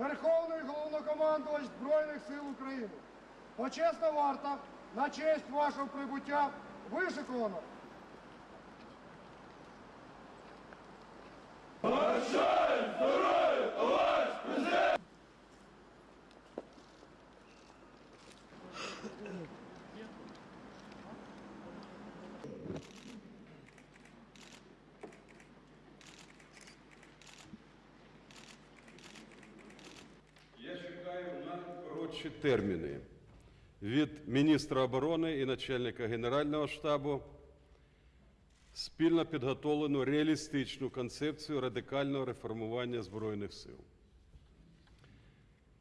Верховний головнокомандувач Збройних сил України. Почесна варта на честь вашого прибуття вишиковано. Я чекаю на коротші терміни від міністра оборони і начальника Генерального штабу спільно підготовлену реалістичну концепцію радикального реформування Збройних сил.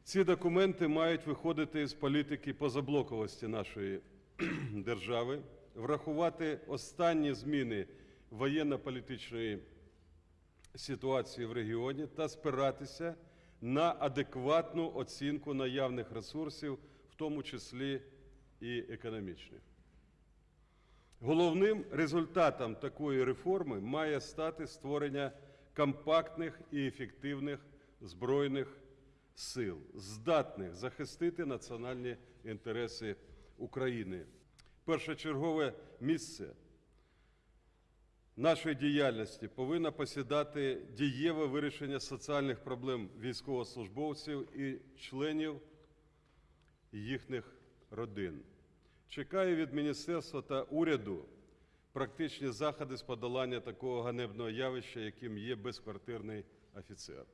Ці документи мають виходити з політики позаблоковості нашої держави, врахувати останні зміни воєнно-політичної ситуації в регіоні та спиратися на адекватну оцінку наявних ресурсів, в тому числі і економічних. Головним результатом такої реформи має стати створення компактних і ефективних збройних сил, здатних захистити національні інтереси України. Першочергове місце нашої діяльності повинно посідати дієве вирішення соціальних проблем військовослужбовців і членів їхніх родин. Чекаю від міністерства та уряду практичні заходи з подолання такого ганебного явища, яким є безквартирний офіцер.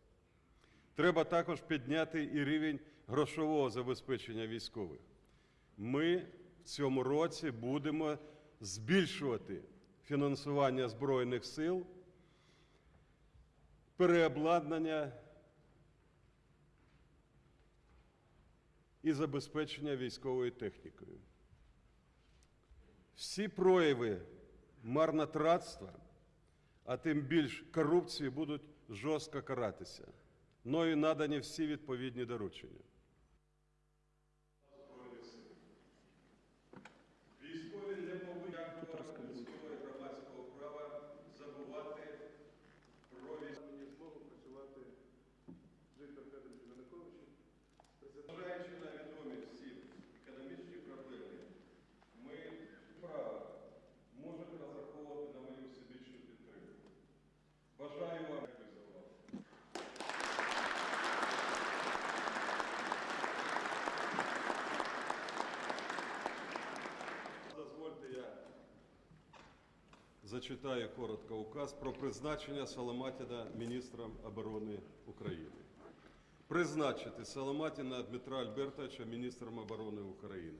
Треба також підняти і рівень грошового забезпечення військових. Ми в цьому році будемо збільшувати фінансування Збройних сил, переобладнання і забезпечення військовою технікою. Всі прояви марнотратства, а тим більш корупції, будуть жорстко каратися. Мною надані всі відповідні доручення. Вам дякую увагу. Дозвольте я зачитаю коротко указ про призначення Соломатіна міністром оборони України. Призначити Соломатіна Дмитра Альбертовича міністром оборони України.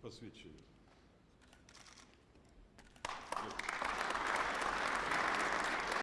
Посвідчення.